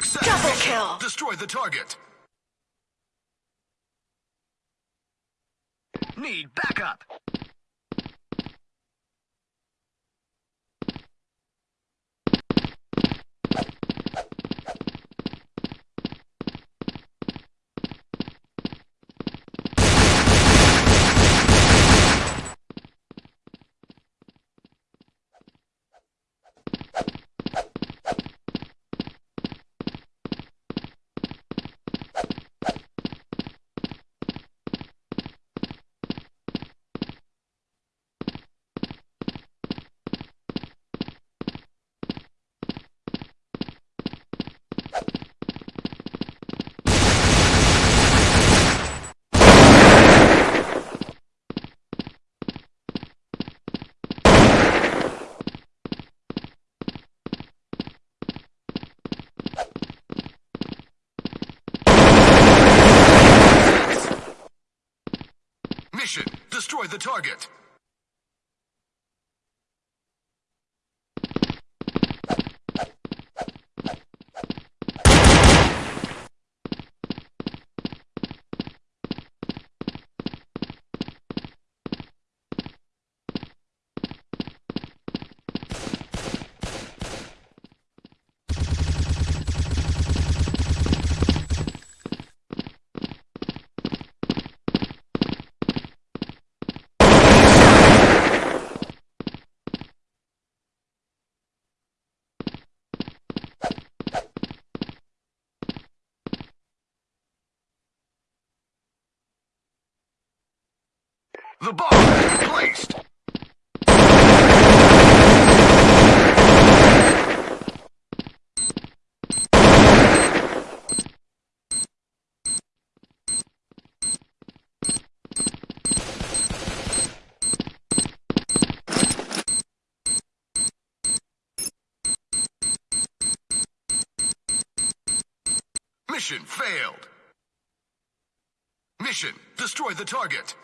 kill. Destroy the target. Need backup. Mission. Destroy the target. The bomb been placed. Mission failed. Mission, destroy the target.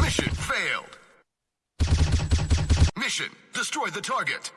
Mission failed. Mission, destroy the target.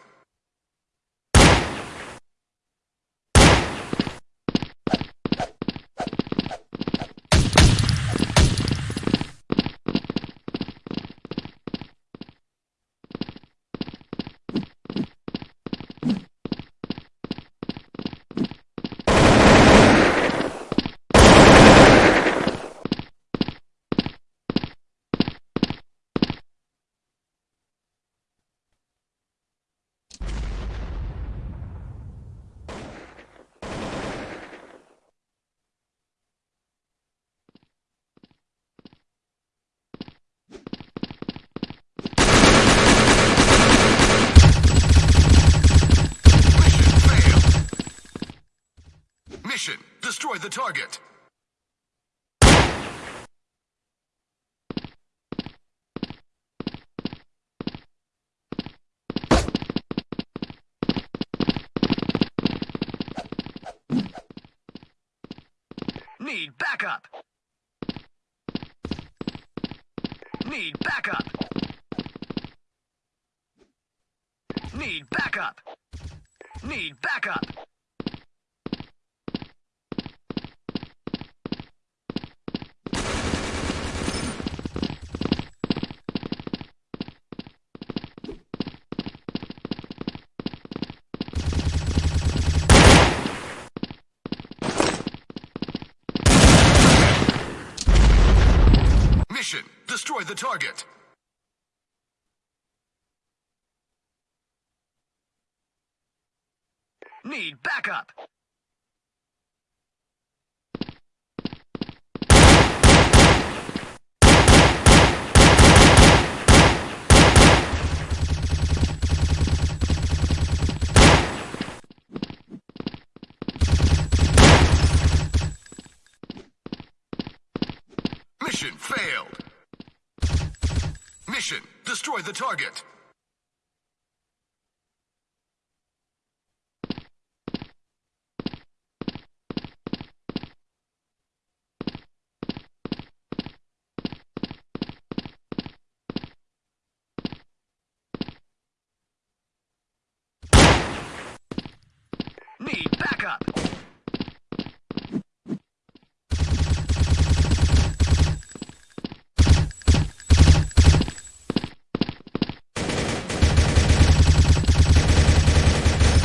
Mission failed. Mission, destroy the target. Need backup. Need backup. Need backup. Need backup. Mission, destroy the target. Need backup. Mission failed. Mission, destroy the target. Need backup.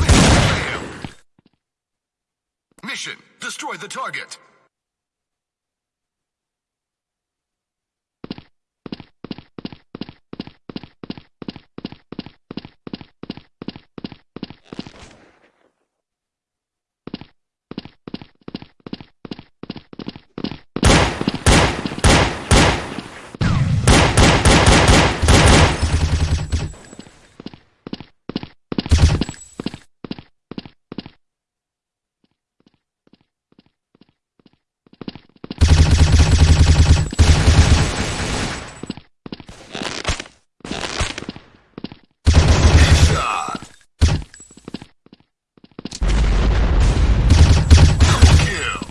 Mission failed. Mission, destroy the target. Headshot. Double kill.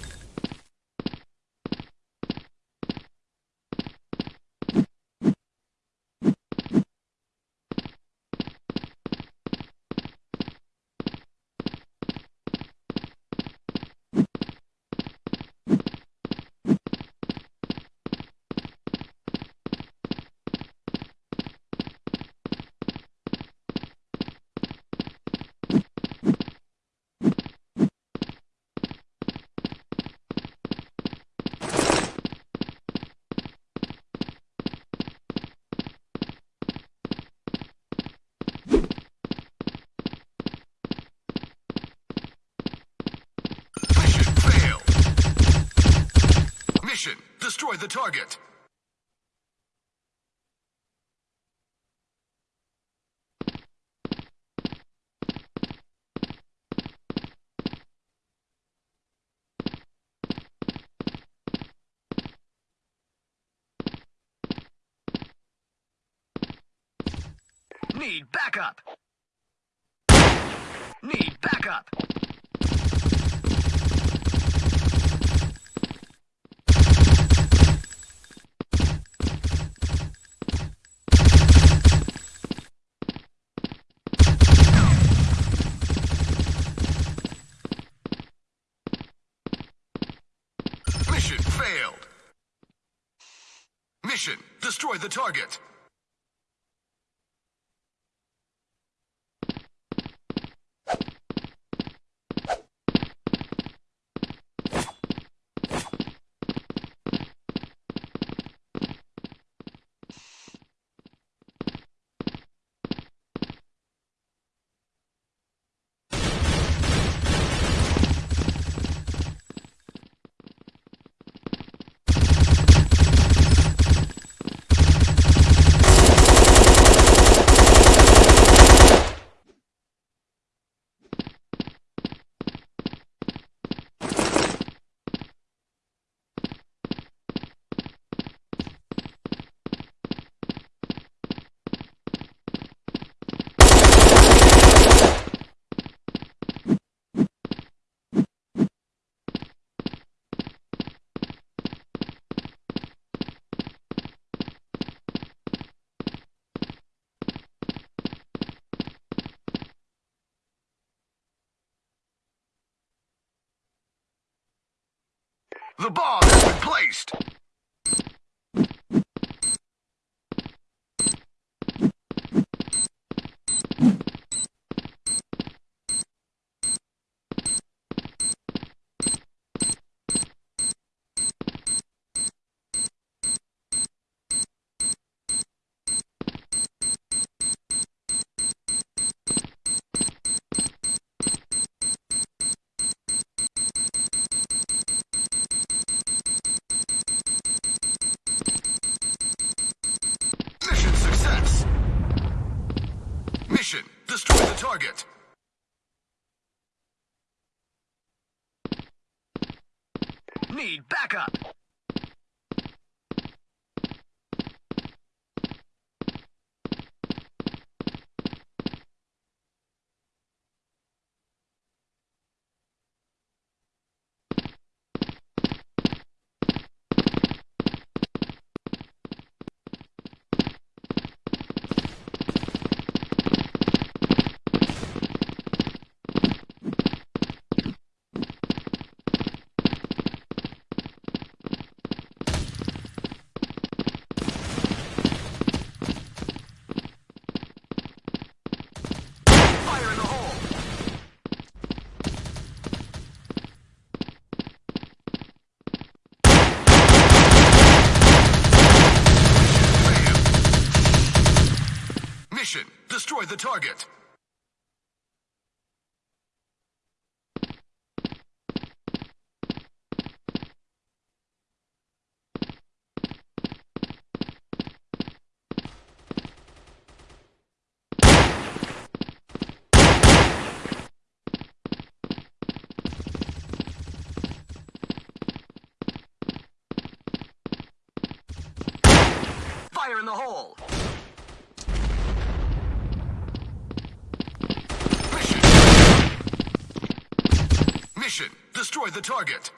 Mission failed. Mission, destroy the target. Need backup. Need backup. Mission failed. Mission, destroy the target. The bomb has been placed. Need backup. Fire in the hole. Mission, destroy the target. Fire in the hole. Mission. Destroy the target.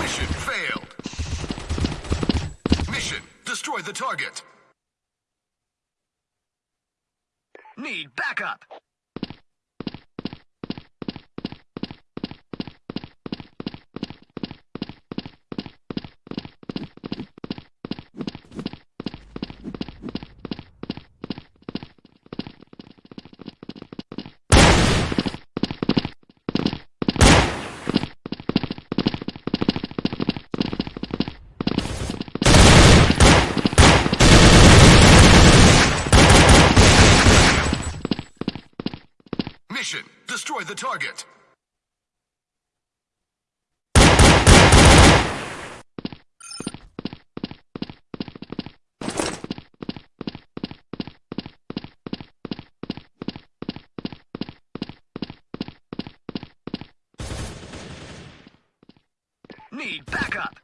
Mission failed. Mission, destroy the target. Need backup. Mission, the target. Need backup.